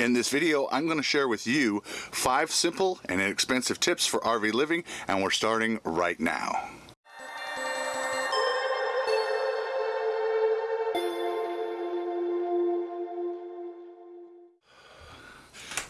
In this video, I'm going to share with you five simple and inexpensive tips for RV living, and we're starting right now.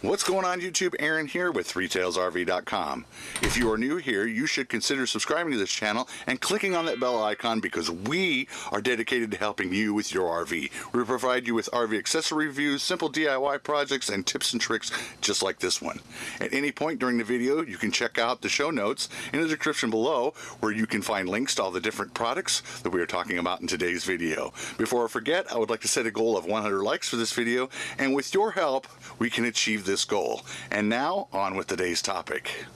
What's going on YouTube? Aaron here with 3tailsrv.com. If you are new here, you should consider subscribing to this channel and clicking on that bell icon because we are dedicated to helping you with your RV. We provide you with RV accessory reviews, simple DIY projects, and tips and tricks just like this one. At any point during the video, you can check out the show notes in the description below where you can find links to all the different products that we are talking about in today's video. Before I forget, I would like to set a goal of 100 likes for this video, and with your help, we can achieve this goal. And now, on with today's topic.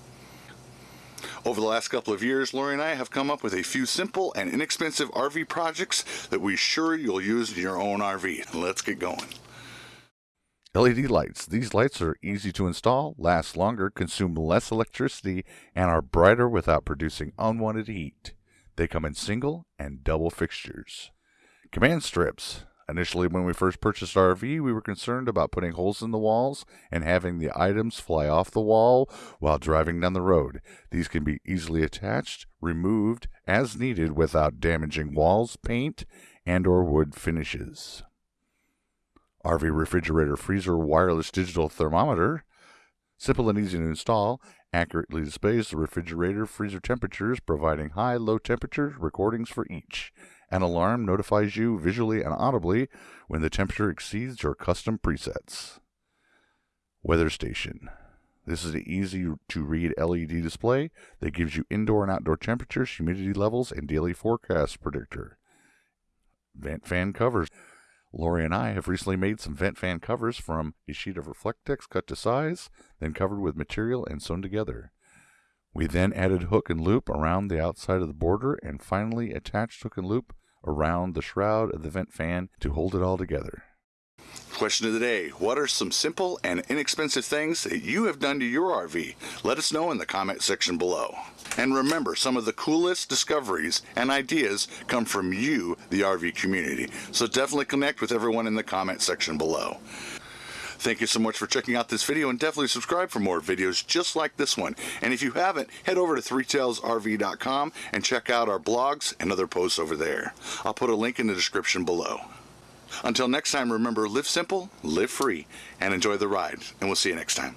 Over the last couple of years, Lori and I have come up with a few simple and inexpensive RV projects that we sure you'll use in your own RV. Let's get going. LED lights. These lights are easy to install, last longer, consume less electricity, and are brighter without producing unwanted heat. They come in single and double fixtures. Command strips. Initially, when we first purchased our RV, we were concerned about putting holes in the walls and having the items fly off the wall while driving down the road. These can be easily attached, removed as needed without damaging walls, paint, and or wood finishes. RV refrigerator freezer wireless digital thermometer. Simple and easy to install, accurately displays the refrigerator freezer temperatures, providing high, low temperature recordings for each. An alarm notifies you visually and audibly when the temperature exceeds your custom presets. Weather station. This is an easy to read LED display that gives you indoor and outdoor temperatures, humidity levels, and daily forecast predictor. Vent fan covers. Lori and I have recently made some vent fan covers from a sheet of Reflectix cut to size, then covered with material and sewn together. We then added hook and loop around the outside of the border and finally attached hook and loop around the shroud of the vent fan to hold it all together. Question of the day What are some simple and inexpensive things that you have done to your RV? Let us know in the comment section below. And remember, some of the coolest discoveries and ideas come from you, the RV community. So definitely connect with everyone in the comment section below. Thank you so much for checking out this video and definitely subscribe for more videos just like this one. And if you haven't, head over to 3tailsrv.com and check out our blogs and other posts over there. I'll put a link in the description below. Until next time, remember, live simple, live free, and enjoy the ride. And we'll see you next time.